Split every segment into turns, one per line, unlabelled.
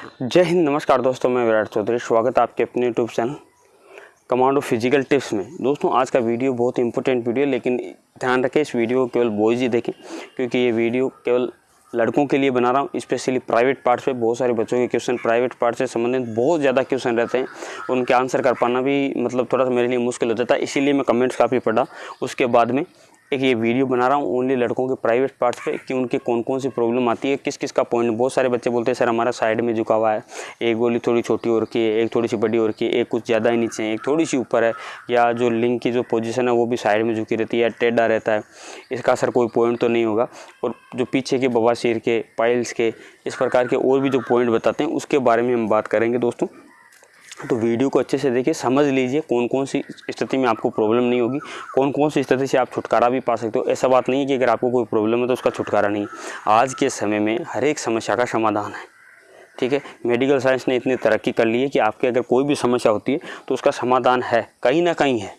जय हिंद, नमस्कार दोस्तों, मैं विराट चौधरी, स्वागत है आपके अपने YouTube channel Commando Physical Tips में। दोस्तों, आज का वीडियो बहुत इंपॉर्टेंट वीडियो है, लेकिन ध्यान रखें, इस वीडियो को केवल बॉयज़ ही देखें, क्योंकि ये वीडियो केवल लड़कों के लिए बना रहा हूँ स्पेशली प्राइवेट पार्ट पे बहुत सारे बच्चों के क्वेश्चन प्राइवेट पार्ट से संबंधित बहुत ज़्यादा क्वेश्चन रहते हैं, उनके आंसर कर पाना भी मतलब थोड़ा सा मेरे लिए मुश्किल हो जाता है, इसीलिए मैं कमेंट्स काफ़ी पढ़ा। उसके बाद में एक ये वीडियो बना रहा हूँ ओनली लड़कों के प्राइवेट पार्ट्स पे कि उनके कौन कौन सी प्रॉब्लम आती है किस किस का पॉइंट बहुत सारे बच्चे बोलते हैं, सर, हमारा साइड में झुका हुआ है, एक गोली थोड़ी छोटी और की है, एक थोड़ी सी बड़ी और की है, एक कुछ ज़्यादा ही नीचे है, एक थोड़ी सी ऊपर है, या जो लिंक की जो पोजीशन है वो भी साइड में झुकी रहती है या टेढ़ा रहता है, इसका सर कोई पॉइंट तो नहीं होगा। और जो पीछे के बवासीर के पाइल्स के, इस प्रकार के और भी जो पॉइंट बताते हैं, उसके बारे में हम बात करेंगे दोस्तों। तो वीडियो को अच्छे से देखिए, समझ लीजिए कौन कौन सी स्थिति में आपको प्रॉब्लम नहीं होगी कौन कौन सी स्थिति से आप छुटकारा भी पा सकते हो। ऐसा बात नहीं है कि अगर आपको कोई प्रॉब्लम है तो उसका छुटकारा नहीं आज के समय में हर एक समस्या का समाधान है। ठीक है? मेडिकल साइंस ने इतनी तरक्की कर ली है कि आपके अगर कोई भी समस्या होती है तो उसका समाधान है, कहीं ना कहीं है।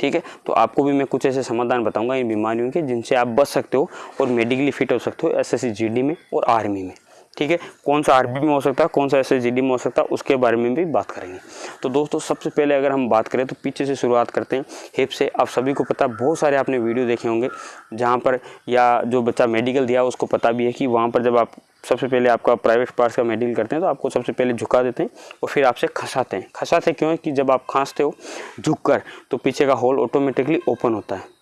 ठीक है? तो आपको भी मैं कुछ ऐसे समाधान बताऊँगा इन बीमारियों के जिनसे आप बच सकते हो और मेडिकली फिट हो सकते हो एस एस में और आर्मी में। ठीक है? कौन सा आरबी में हो सकता है, कौन सा एस में हो सकता है, उसके बारे में भी बात करेंगे। तो दोस्तों, सबसे पहले अगर हम बात करें तो पीछे से शुरुआत करते हैं हिप से। आप सभी को पता, बहुत सारे आपने वीडियो देखे होंगे, जहाँ पर या जो बच्चा मेडिकल दिया, उसको पता भी है कि वहाँ पर जब आप सबसे पहले आपका प्राइवेट पार्ट्स का मेडिकल करते हैं तो आपको सबसे पहले झुका देते हैं और फिर आपसे खसाते हैं। खसाते क्यों है कि जब आप खांसते हो झुक कर तो पीछे का होल ऑटोमेटिकली ओपन होता है।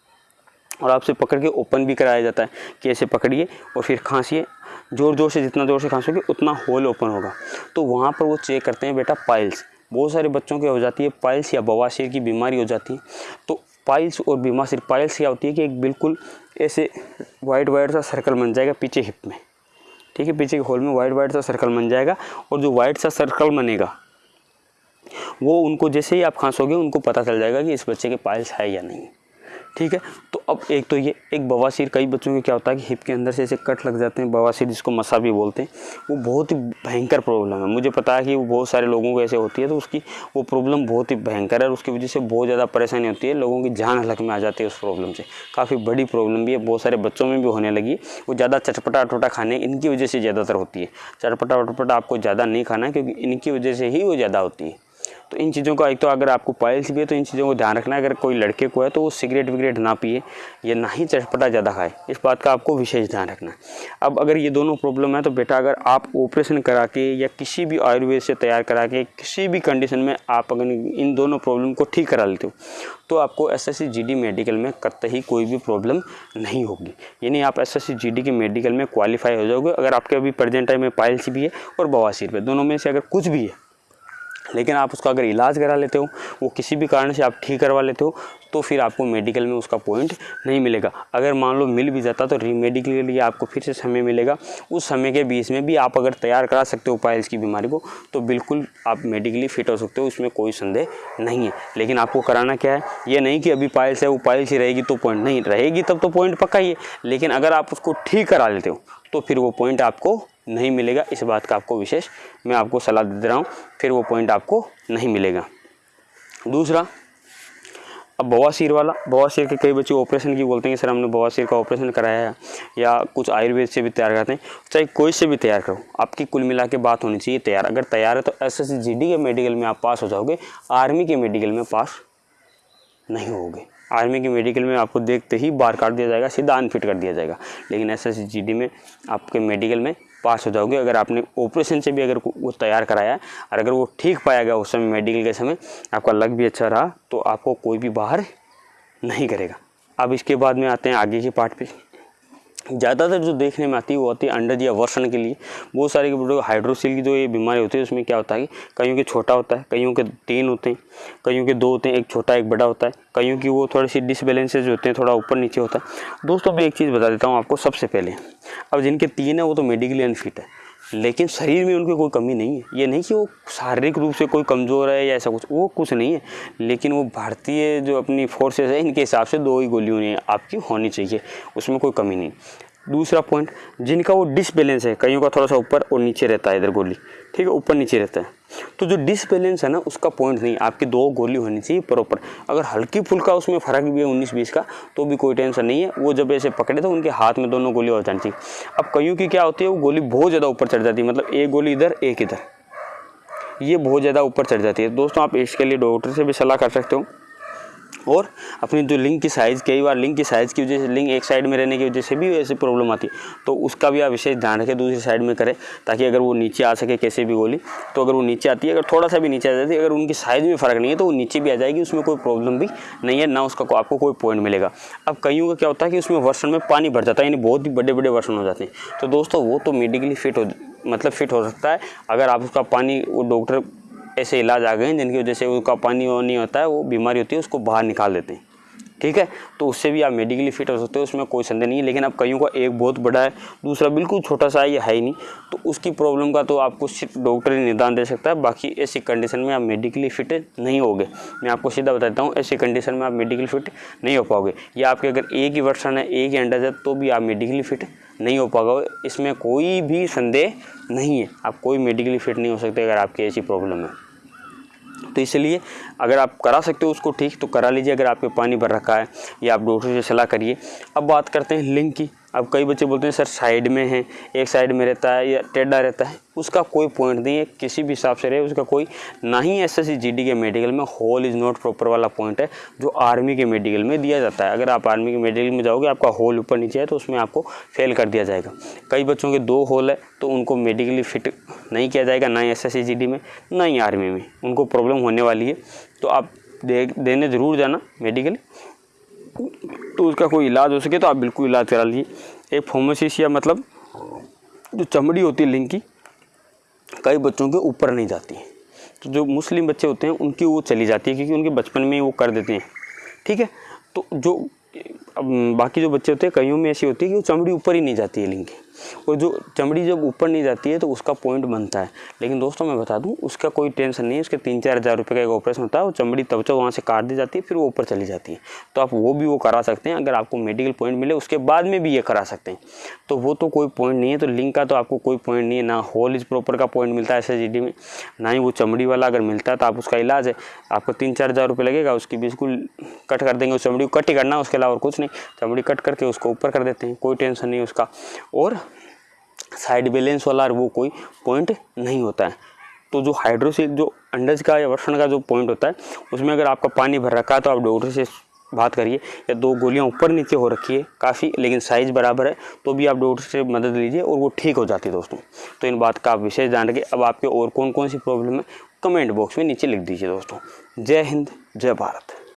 और आपसे पकड़ के ओपन भी कराया जाता है कि ऐसे पकड़िए और फिर खांसिए। ज़ोर ज़ोर से, जितना ज़ोर से खांसोगे, उतना होल ओपन होगा। तो वहाँ पर वो चेक करते हैं बेटा पाइल्स बहुत सारे बच्चों के हो जाती है पाइल्स या बवासीर की बीमारी हो जाती है। तो पाइल्स और बीमार पाइल्स क्या होती है कि एक बिल्कुल ऐसे वाइट वाइट सा सर्कल बन जाएगा पीछे हिप में। ठीक है, पीछे के होल में वाइट वाइट सा सर्कल बन जाएगा और जो वाइट सा सर्कल बनेगा, वो उनको जैसे ही आप खांसोगे, उनको पता चल जाएगा कि इस बच्चे के पाइल्स है या नहीं। ठीक है? तो अब एक तो ये, एक बवासीर, कई बच्चों के क्या होता है कि हिप के अंदर से ऐसे कट लग जाते हैं, बवासीर जिसको मसा भी बोलते हैं, वो बहुत ही भयंकर प्रॉब्लम है। मुझे पता है कि वो बहुत सारे लोगों को ऐसे होती है तो उसकी वो प्रॉब्लम बहुत ही भयंकर है, और उसकी वजह से बहुत ज़्यादा परेशानी होती है, लोगों की जान हलक में आ जाती है उस प्रॉब्लम से। काफ़ी बड़ी प्रॉब्लम भी है, बहुत सारे बच्चों में भी होने लगी वो ज़्यादा चटपटा टोटा खाने, इनकी वजह से ज़्यादातर होती है। चटपटा वटपटा आपको ज़्यादा नहीं खाना, क्योंकि इनकी वजह से ही वो ज़्यादा होती है। तो इन चीज़ों का एक तो अगर आपको पाइल्स भी है तो इन चीज़ों को ध्यान रखना है। अगर कोई लड़के को है तो वो सिगरेट विगरेट ना पिए, या ना ही चटपटा ज़्यादा खाए। इस बात का आपको विशेष ध्यान रखना है। अब अगर ये दोनों प्रॉब्लम है तो बेटा अगर आप ऑपरेशन करा के, या किसी भी आयुर्वेद से तैयार करा के, किसी भी कंडीशन में आप अगर इन दोनों प्रॉब्लम को ठीक करा लेते हो तो आपको एस एस मेडिकल में करते ही कोई भी प्रॉब्लम नहीं होगी। यानी आप एस एस के मेडिकल में क्वालिफाई हो जाओगे, अगर आपके अभी प्रेजेंट टाइम में पाइल्स भी है और बवासीर पे दोनों में से अगर कुछ भी है लेकिन आप उसका अगर इलाज करा लेते हो, वो किसी भी कारण से आप ठीक करवा लेते हो तो फिर आपको मेडिकल में उसका पॉइंट नहीं मिलेगा। अगर मान लो मिल भी जाता तो रीमेडिकल के लिए आपको फिर से समय मिलेगा। उस समय के बीच में भी आप अगर तैयार करा सकते हो पाइल्स की बीमारी को तो बिल्कुल आप मेडिकली फिट हो सकते हो, उसमें कोई संदेह नहीं है। लेकिन आपको कराना क्या है? ये नहीं कि अभी पाइल्स है, वो पाइल्स ही रहेगी तो पॉइंट नहीं, रहेगी तब तो पॉइंट पक्का ही है। लेकिन अगर आप उसको ठीक करा लेते हो तो फिर वो पॉइंट आपको नहीं मिलेगा। इस बात का आपको विशेष मैं आपको सलाह दे रहा हूँ, फिर वो पॉइंट आपको नहीं मिलेगा। दूसरा, अब बवासीर वाला, बवासीर के कई बच्चे ऑपरेशन की बोलते हैं सर, हमने बवासीर का ऑपरेशन कराया है। या कुछ आयुर्वेद से भी तैयार करते हैं। चाहे कोई से भी तैयार करो, आपकी कुल मिला के बात होनी चाहिए, तैयार। अगर तैयार है तो एस एस के मेडिकल में आप पास हो जाओगे आर्मी के मेडिकल में पास नहीं होगे। आर्मी के मेडिकल में आपको देखते ही बार काट दिया जाएगा, सीधा अनफिट कर दिया जाएगा। लेकिन एस एस में आपके मेडिकल में पास हो जाओगे। अगर आपने ऑपरेशन से भी अगर वो तैयार कराया है और अगर वो ठीक पाया गया उस समय मेडिकल के समय, आपका लग भी अच्छा रहा तो आपको कोई भी बाहर नहीं करेगा। अब इसके बाद में आते हैं आगे के पार्ट पे। ज़्यादातर जो देखने में आती है वो आती है अंडज या वर्षण के लिए। बहुत सारे हाइड्रोसिल की जो ये बीमारी होती है, उसमें क्या होता है कि कईयों के छोटा होता है, कईयों के तीन होते हैं, कईयों के दो होते हैं, एक छोटा, एक बड़ा होता है, कईयों की वो थोड़ी सी डिसबैलेंसेज होते हैं, थोड़ा ऊपर नीचे होता है। दोस्तों, मैं एक चीज़ बता देता हूँ आपको सबसे पहले। अब जिनके तीन है, वो तो मेडिकली अनफिट है। लेकिन शरीर में उनकी कोई कमी नहीं है। ये नहीं कि वो शारीरिक रूप से कोई कमज़ोर है या ऐसा कुछ, वो कुछ नहीं है। लेकिन वो भारतीय जो अपनी फोर्सेस है, इनके हिसाब से दो ही गोलियों आपकी होनी चाहिए, उसमें कोई कमी नहीं। दूसरा पॉइंट जिनका वो डिसबैलेंस है, कईयों का थोड़ा सा ऊपर और नीचे रहता है इधर गोली, ठीक है, ऊपर नीचे रहता है। तो जो डिसबैलेंस है ना, उसका पॉइंट नहीं, आपकी दो गोली होनी चाहिए प्रॉपर अगर हल्की फुल्का उसमें फ़र्क भी है उन्नीस बीस का तो भी कोई टेंशन नहीं है, वो जब ऐसे पकड़े तो उनके हाथ में दोनों गोली हो जानी चाहिए। अब कईयों की क्या होती है, वो गोली बहुत ज़्यादा ऊपर चढ़ जाती है मतलब एक गोली इधर, एक इधर। ये बहुत ज़्यादा ऊपर चढ़ जाती है। दोस्तों, आप इसके लिए डॉक्टर से भी सलाह कर सकते हो। और अपनी जो लिंक की साइज़ कई बार लिंक की साइज़ की वजह से लिंक एक साइड में रहने की वजह से भी ऐसी प्रॉब्लम आती। है तो उसका भी आप विशेष ध्यान रखें दूसरी साइड में करें ताकि अगर वो नीचे आ सके कैसे भी गोली तो अगर वो नीचे आती है अगर थोड़ा सा भी नीचे आ जाती है अगर उनकी साइज़ में फ़र्क नहीं है तो वो नीचे भी आ जाएगी उसमें कोई प्रॉब्लम भी नहीं है ना उसका को, आपको कोई पॉइंट मिलेगा। अब कईयों का क्या होता है कि उसमें वर्षन में पानी भर जाता है यानी बहुत ही बड़े बड़े वर्षन हो जाते हैं। तो दोस्तों वो तो मेडिकली फिट हो मतलब फिट हो सकता है। अगर आप उसका पानी वो डॉक्टर ऐसे इलाज आ गए हैं, जिनकी वजह से उसका पानी वानी होता है, वो बीमारी होती है, उसको बाहर निकाल देते हैं। ठीक है? तो उससे भी आप मेडिकली फिट हो सकते हो, उसमें कोई संदेह नहीं है, लेकिन अब कईयों का एक बहुत बड़ा है, दूसरा बिल्कुल छोटा सा है ये है ही नहीं। तो उसकी प्रॉब्लम का तो आपको सिर्फ़ डॉक्टर ही निदान दे सकता है, बाकी ऐसी कंडीशन में आप मेडिकली फिट नहीं होगे। मैं आपको सीधा बताता हूँ, ऐसी कंडीशन में आप मेडिकली फिट नहीं हो पाओगे। या आपके अगर एक ही वर्षन है, एक ही अंडर है तो भी आप मेडिकली फिट नहीं हो पाओगे। इसमें कोई भी संदेह नहीं है। आप कोई मेडिकली फिट नहीं हो सकते अगर आपकी ऐसी प्रॉब्लम है। तो इसलिए अगर आप करा सकते हो उसको ठीक तो करा लीजिए। अगर आपके पानी भर रखा है या आप डॉक्टर से सलाह करिए। अब बात करते हैं लिंक की। अब कई बच्चे बोलते हैं, सर साइड में है, एक साइड में रहता है या टेढ़ा रहता है। उसका कोई पॉइंट नहीं है, किसी भी हिसाब से रहे, उसका कोई ना ही एस एस के मेडिकल में होल इज़ नॉट प्रॉपर वाला पॉइंट है, जो आर्मी के मेडिकल में दिया जाता है। अगर आप आर्मी के मेडिकल में जाओगे, आपका होल ऊपर नीचे है तो उसमें आपको फेल कर दिया जाएगा। कई बच्चों के दो होल है तो उनको मेडिकली फिट नहीं किया जाएगा, ना ही एस में, ना ही आर्मी में। उनको प्रॉब्लम होने वाली है। तो आप दे, देने ज़रूर जाना मेडिकली तो उसका कोई इलाज हो सके तो आप बिल्कुल इलाज करा लीजिए। एक फोमोसिस या मतलब जो चमड़ी होती है लिंग की, कई बच्चों के ऊपर नहीं जाती है। तो जो मुस्लिम बच्चे होते हैं, उनकी वो चली जाती है क्योंकि उनके बचपन में ही वो कर देते हैं। ठीक है? तो जो, अब बाकी जो बच्चे होते हैं, कईयों में ऐसी होती है कि वो चमड़ी ऊपर ही नहीं जाती है लिंग की। और जो चमड़ी जब ऊपर नहीं जाती है तो उसका पॉइंट बनता है। लेकिन दोस्तों, मैं बता दूँ, उसका कोई टेंशन नहीं है। उसके तीन चार हज़ार रुपये का एक ऑपरेशन होता है, वो चमड़ी तब तो वहाँ से काट दी जाती है, फिर वो ऊपर चली जाती है। तो आप वो भी वो करा सकते हैं, अगर आपको मेडिकल पॉइंट मिले, उसके बाद में भी ये करा सकते हैं। तो वो तो कोई पॉइंट नहीं है तो लिंक का तो आपको कोई पॉइंट नहीं है। ना होल इज़ प्रॉपर का पॉइंट मिलता है एस में, ना ही वो चमड़ी वाला अगर मिलता है तो आप उसका इलाज है। आपको तीन चार हज़ार रुपये लगेगा, उसकी बिल्कुल कट कर देंगे, उस चमड़ी को कट ही करना उसके अलावा और कुछ नहीं। चमड़ी कट करके उसको ऊपर कर देते हैं, कोई टेंशन नहीं उसका। और साइड बैलेंस वाला वो कोई पॉइंट नहीं होता है। तो जो हाइड्रोसिल जो अंडज का या वर्षण का जो पॉइंट होता है, उसमें अगर आपका पानी भर रखा है तो आप डॉक्टर से बात करिए या दो गोलियाँ ऊपर नीचे हो रखी है काफ़ी, लेकिन साइज़ बराबर है तो भी आप डॉक्टर से मदद लीजिए और वो ठीक हो जाती है दोस्तों। तो इन बात का आप विशेष जान रखिए। अब आपके और कौन कौन सी प्रॉब्लम है कमेंट बॉक्स में नीचे लिख दीजिए दोस्तों। जय हिंद, जय भारत।